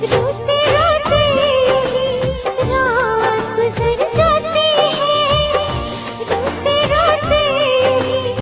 you